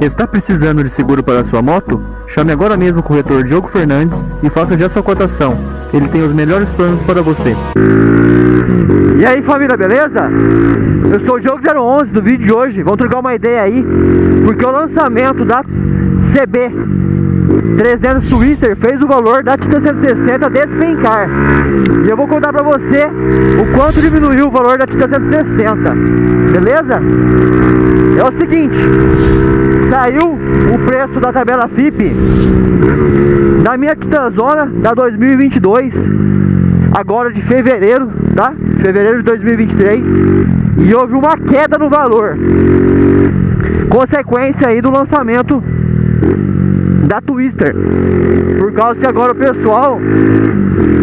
Está precisando de seguro para sua moto? Chame agora mesmo o corretor Diogo Fernandes e faça já sua cotação. Ele tem os melhores planos para você. E aí família, beleza? Eu sou o Diogo 011 do vídeo de hoje. Vamos trocar uma ideia aí, porque o lançamento da CB 300 Twister fez o valor da Titan 160 despencar. E eu vou contar pra você o quanto diminuiu o valor da Titan 160. Beleza? É o seguinte, saiu o preço da tabela FIP da minha Titanzona da 2022, agora de fevereiro, tá? Fevereiro de 2023, e houve uma queda no valor. Consequência aí do lançamento da Twister. Por causa que agora o pessoal,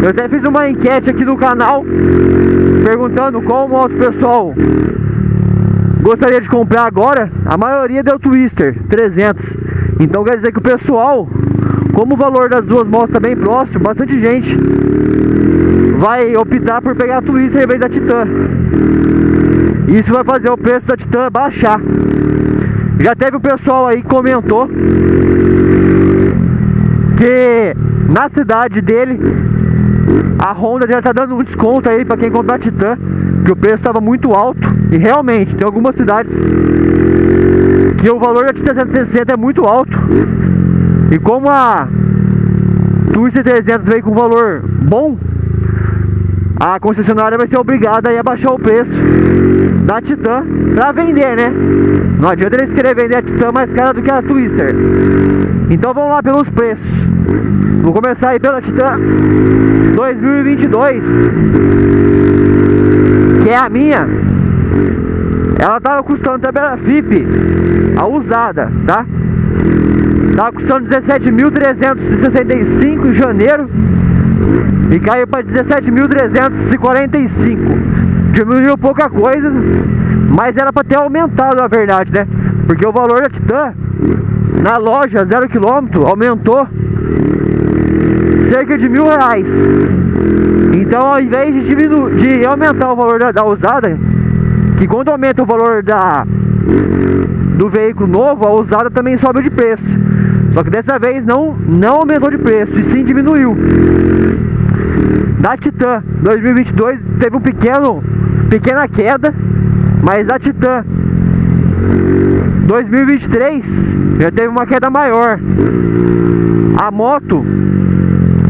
eu até fiz uma enquete aqui no canal perguntando moto o pessoal gostaria de comprar agora. A maioria deu Twister 300. Então quer dizer que o pessoal, como o valor das duas motos está bem próximo, bastante gente vai optar por pegar a Twister em vez da Titan. Isso vai fazer o preço da Titan baixar. Já teve um pessoal aí que comentou que na cidade dele a Honda já tá dando um desconto aí para quem comprar Titan, que o preço estava muito alto e realmente tem algumas cidades que o valor da Titan 160 é muito alto. E como a Twister 300 veio com valor bom, a concessionária vai ser obrigada a baixar o preço da Titan para vender, né? Não adianta eles querer vender a Titan mais cara do que a Twister. Então vamos lá pelos preços. Vou começar aí pela Titan 2022, que é a minha. Ela tava custando tabela FIP, a usada, tá? Tava custando 17.365 em janeiro e caiu para 17.345. Diminuiu pouca coisa, mas era para ter aumentado na verdade, né? Porque o valor da Titan na loja zero quilômetro aumentou cerca de mil reais. Então ao invés de, diminu de aumentar o valor da, da usada, que quando aumenta o valor da do veículo novo, a usada também sobe de preço. Só que dessa vez não, não aumentou de preço, e sim diminuiu. Da Titan 2022 teve um pequeno pequena queda, mas a Titan 2023 já teve uma queda maior. A moto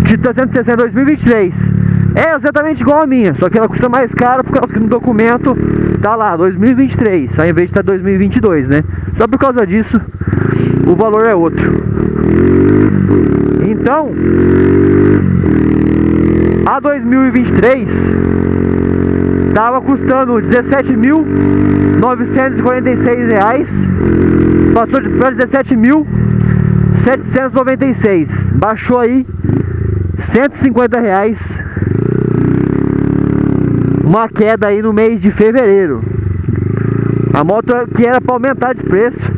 Titan 160 2023 é exatamente igual a minha, só que ela custa mais caro por causa que no documento tá lá 2023, ao invés de tá 2022, né? Só por causa disso o valor é outro. Então, a 2023 Tava custando 17.946 reais Passou para 17.796 Baixou aí 150 reais Uma queda aí no mês de fevereiro A moto que era para aumentar de preço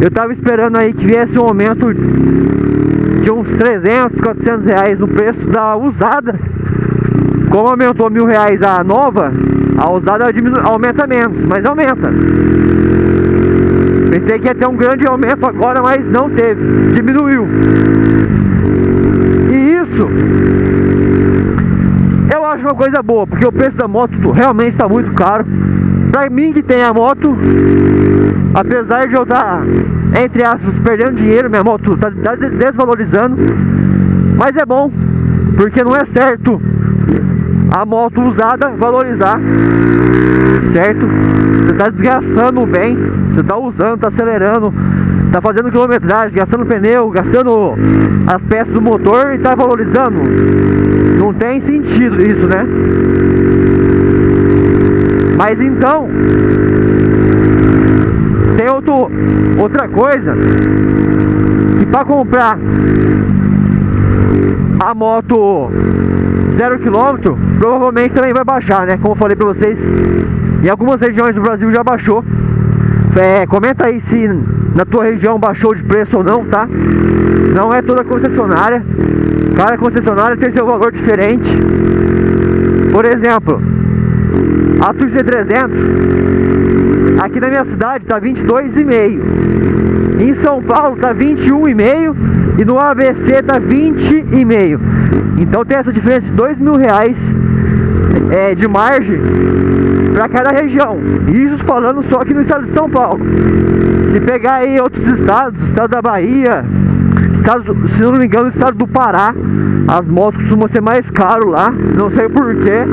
Eu tava esperando aí que viesse um aumento de uns 300, 400 reais no preço da usada como aumentou mil reais a nova, a usada aumenta menos, mas aumenta. Pensei que ia ter um grande aumento agora, mas não teve, diminuiu. E isso acho uma coisa boa, porque o preço da moto realmente está muito caro. Pra mim que tem a moto, apesar de eu estar, tá, entre aspas, perdendo dinheiro, minha moto está tá desvalorizando, mas é bom, porque não é certo a moto usada valorizar, certo? Você está desgastando bem, você está usando, está acelerando, está fazendo quilometragem, gastando pneu, gastando as peças do motor e está valorizando. Tem sentido isso, né? Mas então, tem outro, outra coisa que para comprar a moto zero quilômetro provavelmente também vai baixar, né? Como eu falei pra vocês, em algumas regiões do Brasil já baixou. É, comenta aí se na tua região baixou de preço ou não, tá? Não é toda concessionária. Cada concessionária tem seu valor diferente. Por exemplo, a Twister 300 aqui na minha cidade tá 22,5 Em São Paulo tá 21,5 e no ABC tá 20,5. Então tem essa diferença de 2 mil reais é, de margem para cada região. Isso falando só aqui no estado de São Paulo. Se pegar aí outros estados, estado da Bahia, estado, se não me engano, estado do Pará, as motos costumam ser mais caro lá, não sei porquê,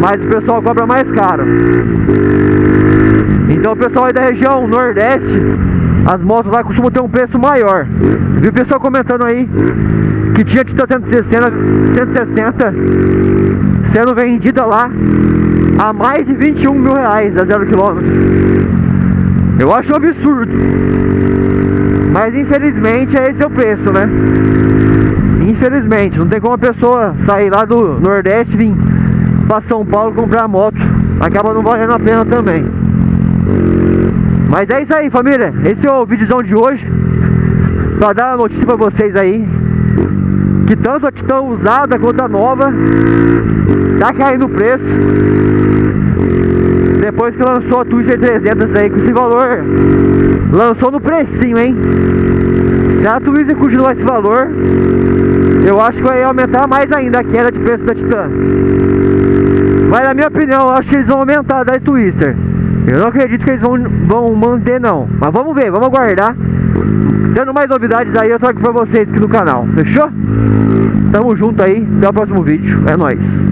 mas o pessoal cobra mais caro. Então o pessoal aí da região Nordeste, as motos lá costumam ter um preço maior. Vi o pessoal comentando aí que tinha Titan 160, 160 sendo vendida lá a mais de 21 mil reais a zero quilômetro. Eu acho um absurdo. Mas infelizmente esse é o preço, né? Infelizmente, não tem como a pessoa sair lá do Nordeste vir para São Paulo comprar moto. Acaba não valendo a pena também. Mas é isso aí, família. Esse é o vídeozão de hoje. Pra dar a notícia pra vocês aí. Que tanto a Titan usada quanto a nova tá caindo o preço. Depois que lançou a Twister 300 aí com esse valor, lançou no precinho, hein? Se a Twister continuar esse valor, eu acho que vai aumentar mais ainda a queda de preço da Titan. Mas na minha opinião, eu acho que eles vão aumentar da Twister. Eu não acredito que eles vão, vão manter não. Mas vamos ver, vamos aguardar. Tendo mais novidades aí, eu trago pra vocês aqui no canal. Fechou? Tamo junto aí. Até o próximo vídeo. É nóis.